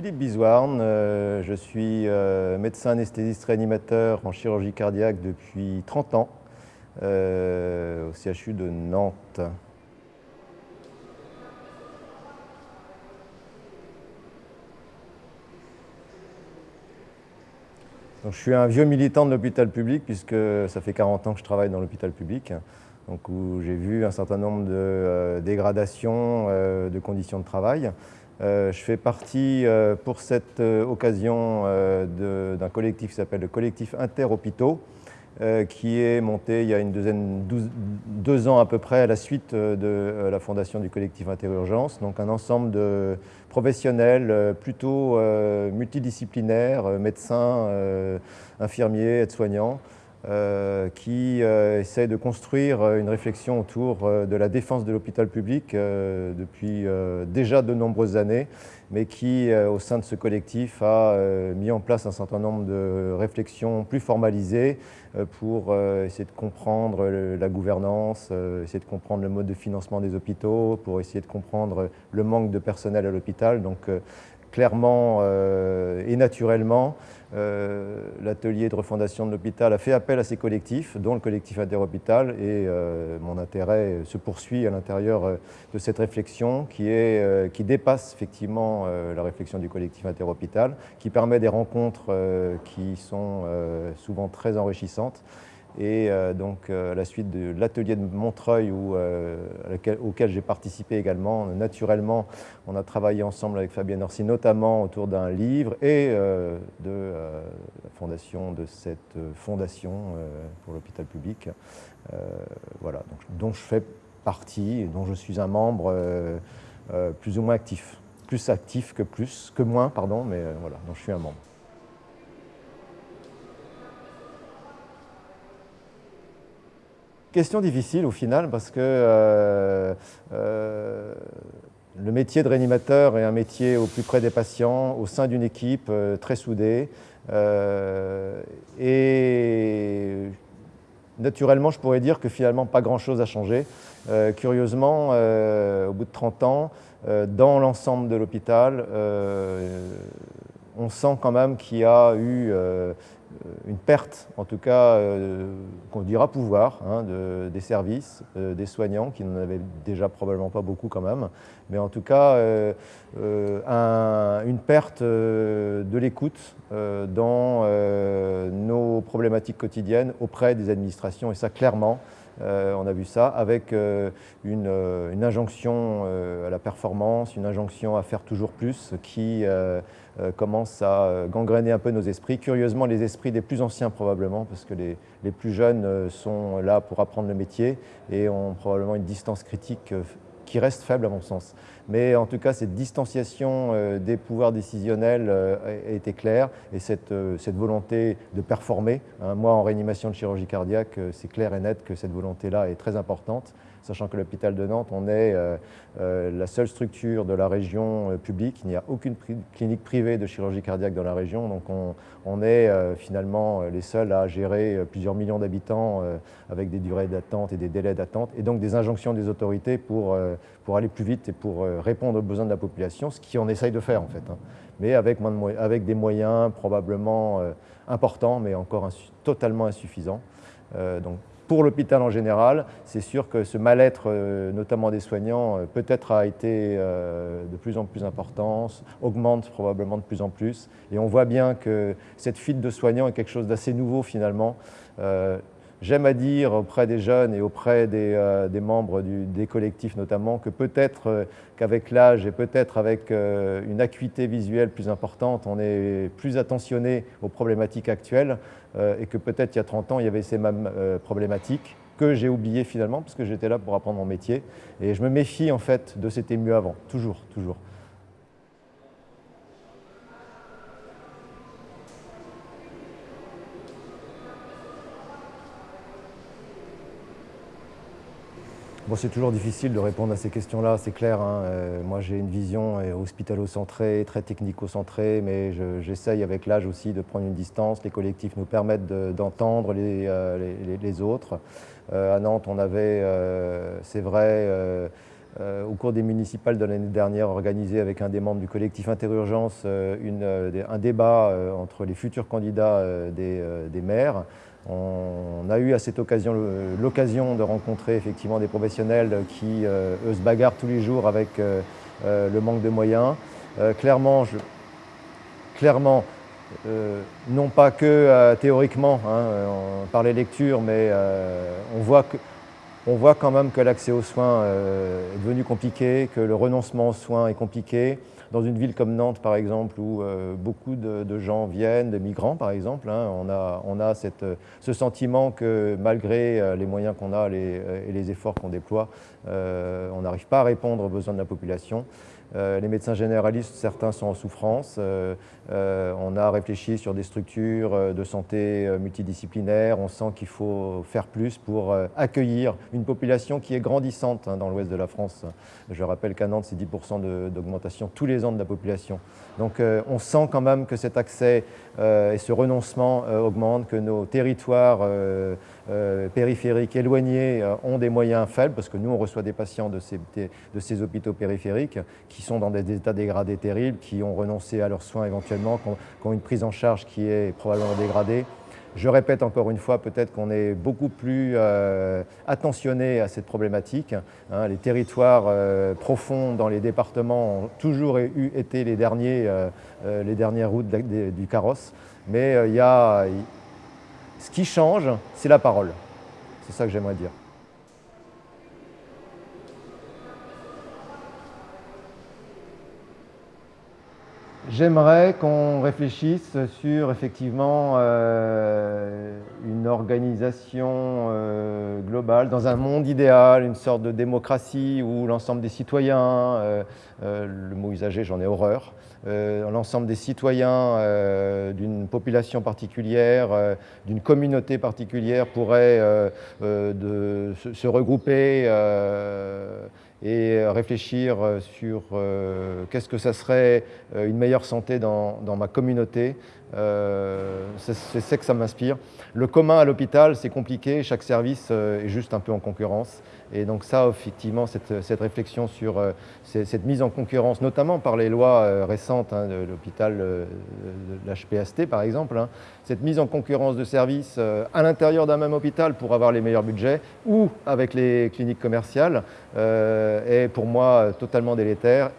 Philippe Bizouarne, euh, je suis euh, médecin anesthésiste réanimateur en chirurgie cardiaque depuis 30 ans euh, au CHU de Nantes. je suis un vieux militant de l'hôpital public puisque ça fait 40 ans que je travaille dans l'hôpital public, où j'ai vu un certain nombre de dégradations de conditions de travail. Euh, je fais partie euh, pour cette euh, occasion d'un collectif qui s'appelle le collectif Interhôpitaux, qui est monté il y a une douzaine, deux ans à peu près à la suite de la fondation du collectif Interurgence, donc un ensemble de professionnels plutôt multidisciplinaires, médecins, infirmiers, aides-soignants, euh, qui euh, essaie de construire euh, une réflexion autour de la défense de l'hôpital public depuis déjà de nombreuses années, mais qui, au sein de ce collectif, a mis en place un certain nombre de réflexions plus formalisées pour essayer de comprendre la gouvernance, essayer de comprendre le mode de financement des hôpitaux, pour essayer de comprendre le manque de personnel à l'hôpital. Donc, clairement et naturellement, euh, l'atelier de refondation de l'hôpital a fait appel à ces collectifs, dont le collectif Interhôpital, et euh, mon intérêt se poursuit à l'intérieur euh, de cette réflexion qui, qui dépasse effectivement la réflexion du collectif Interhôpital, qui permet des rencontres qui sont souvent très enrichissantes et euh, donc, euh, à la suite de l'atelier de Montreuil euh, auquel j'ai participé également, naturellement, on a travaillé ensemble avec Fabienne Orsi, notamment autour d'un livre et de la fondation de cette fondation pour l'hôpital public, voilà, dont je fais partie dont je suis un membre plus ou moins actif. Plus actif que plus, que moins, pardon, mais voilà, dont je suis un membre. Question difficile au final parce que euh, euh, le métier de réanimateur est un métier au plus près des patients, au sein d'une équipe euh, très soudée. et naturellement, je pourrais dire que finalement, pas grand-chose a changé. curieusement, au bout de 30 ans, dans l'ensemble de l'hôpital, on sent quand même qu'il y a eu une perte, en tout cas, euh, qu'on dira pouvoir, hein, des services, euh, des soignants, qui n'en avaient déjà probablement pas beaucoup quand même, mais en tout cas, euh, une perte de l'écoute dans nos problématiques quotidiennes auprès des administrations, et ça, clairement, on a vu ça avec une, injonction à la performance, une injonction à faire toujours plus qui euh, commence à euh, gangréner un peu nos esprits. Curieusement, les esprits des plus anciens probablement, parce que les, les plus jeunes euh, sont là pour apprendre le métier et ont probablement une distance critique qui reste faible à mon sens. Mais en tout cas, cette distanciation des pouvoirs décisionnels a été claire et cette, cette volonté de performer, hein, moi en réanimation de chirurgie cardiaque, c'est clair et net que cette volonté-là est très importante sachant que l'hôpital de Nantes, on est euh, euh, la seule structure de la région euh, publique. Il n'y a aucune clinique privée de chirurgie cardiaque dans la région, donc on, est finalement les seuls à gérer plusieurs millions d'habitants avec des durées d'attente et des délais d'attente, et donc des injonctions des autorités pour, pour aller plus vite et pour répondre aux besoins de la population, ce qu'on essaye de faire en fait, hein. mais avec, avec, des moyens probablement importants, mais encore totalement insuffisants. donc pour l'hôpital en général, c'est sûr que ce mal-être, euh, notamment des soignants, euh, peut-être a été euh, de plus en plus important, augmente probablement de plus en plus. Et on voit bien que cette fuite de soignants est quelque chose d'assez nouveau finalement. J'aime à dire auprès des jeunes et auprès des, euh, membres des collectifs notamment que peut-être euh, qu'avec l'âge et peut-être avec euh, une acuité visuelle plus importante, on est plus attentionné aux problématiques actuelles et que peut-être il y a 30 ans, il y avait ces mêmes problématiques que j'ai oubliées finalement parce que j'étais là pour apprendre mon métier. Et je me méfie en fait de c'était mieux avant, toujours, toujours. C'est toujours difficile de répondre à ces questions-là, c'est clair. Hein. Euh, moi, j'ai une vision euh, hospitalo-centrée, très technico-centrée, mais j'essaye avec l'âge aussi de prendre une distance. Les collectifs nous permettent d'entendre euh, les, autres. à Nantes, on avait, c'est vrai, au cours des municipales de l'année dernière, organisé avec un des membres du collectif Interurgence un débat entre les futurs candidats des maires. On a eu à cette occasion l'occasion de rencontrer effectivement des professionnels qui, eux, se bagarrent tous les jours avec le manque de moyens. clairement, clairement euh, non pas que euh, théoriquement hein, par les lectures, mais euh, on, voit que, on voit quand même que l'accès aux soins est devenu compliqué, que le renoncement aux soins est compliqué. Dans une ville comme Nantes, par exemple, où beaucoup de, gens viennent, des migrants, par exemple, hein, on a, cette, ce sentiment que malgré les moyens qu'on a et les efforts qu'on déploie, on n'arrive pas à répondre aux besoins de la population. Euh, les médecins généralistes, certains sont en souffrance. Euh, euh, on a réfléchi sur des structures de santé multidisciplinaires. On sent qu'il faut faire plus pour accueillir une population qui est grandissante hein, dans l'ouest de la France. Je rappelle qu'à Nantes, c'est 10% d'augmentation tous les ans de la population. Donc on sent quand même que cet accès et ce renoncement augmentent, que nos territoires périphériques éloignés ont des moyens faibles, parce que nous, on reçoit des patients de ces, hôpitaux périphériques qui sont dans des états dégradés terribles, qui ont renoncé à leurs soins éventuellement, qui ont, une prise en charge qui est probablement dégradée. Je répète encore une fois, peut-être qu'on est beaucoup plus euh, attentionné à cette problématique. Hein. les territoires euh, profonds dans les départements ont toujours eu, été euh, les dernières routes du carrosse. Mais il y a, ce qui change, c'est la parole. C'est ça que j'aimerais dire. J'aimerais qu'on réfléchisse sur effectivement euh, une organisation euh, globale dans un monde idéal, une sorte de démocratie où l'ensemble des citoyens, euh, le mot usagé j'en ai horreur, l'ensemble des citoyens d'une population particulière, d'une communauté particulière pourraient de, se, regrouper et euh, réfléchir euh, sur euh, qu'est-ce que ça serait une meilleure santé dans, dans ma communauté. C'est ça que ça m'inspire. Le commun à l'hôpital, c'est compliqué, chaque service est juste un peu en concurrence. Et donc ça, effectivement, cette, réflexion sur cette mise en concurrence, notamment par les lois récentes hein, de l'hôpital de l'HPST par exemple, hein, cette mise en concurrence de services à l'intérieur d'un même hôpital pour avoir les meilleurs budgets ou avec les cliniques commerciales, euh, est pour moi totalement délétère.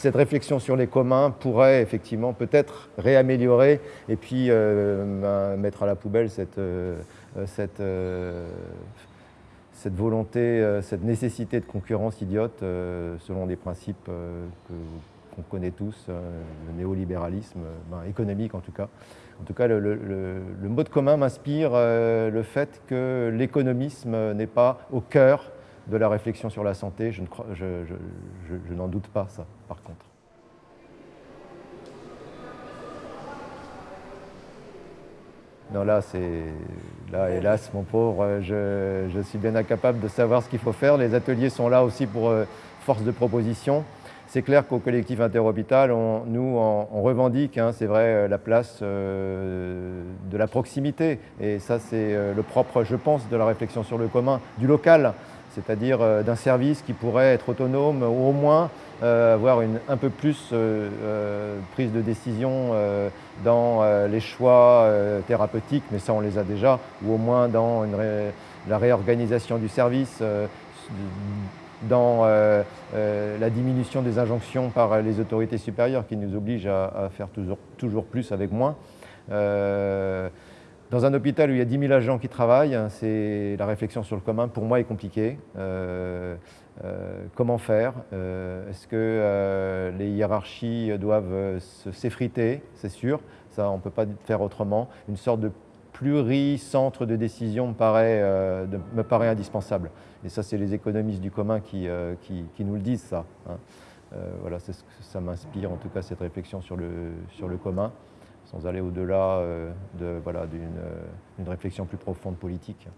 Cette réflexion sur les communs pourrait effectivement peut-être réaméliorer et puis euh, mettre à la poubelle cette, euh, cette volonté, cette nécessité de concurrence idiote selon des principes qu'on connaît tous, le néolibéralisme ben, économique en tout cas. En tout cas, le, le mot de commun m'inspire le fait que l'économisme n'est pas au cœur de la réflexion sur la santé. Je, n'en doute pas, ça, par contre. Non, là, c'est... Là, hélas, mon pauvre, je, suis bien incapable de savoir ce qu'il faut faire. Les ateliers sont là aussi pour euh, force de proposition. C'est clair qu'au collectif interhôpital, nous, on, revendique, hein, c'est vrai, euh, la place euh, de la proximité. Et ça, c'est le propre, je pense, de la réflexion sur le commun, du local c'est-à-dire euh, d'un service qui pourrait être autonome ou au moins euh, avoir une un peu plus euh, prise de décision dans les choix thérapeutiques, mais ça on les a déjà, ou au moins dans la réorganisation du service, dans la diminution des injonctions par les autorités supérieures qui nous obligent à, faire toujours, toujours, plus avec moins. Dans un hôpital où il y a 10 000 agents qui travaillent, c'est la réflexion sur le commun, pour moi, est compliquée. Euh, euh, comment faire? Euh, Est-ce que les hiérarchies doivent s'effriter? C'est sûr, ça, on ne peut pas faire autrement. Une sorte de pluri-centre de décision me paraît, indispensable. Et ça, c'est les économistes du commun qui, nous le disent, ça. Hein. voilà, ça m'inspire, en tout cas, cette réflexion sur le, sur le commun sans aller au-delà euh, de, voilà, d'une euh, réflexion plus profonde politique.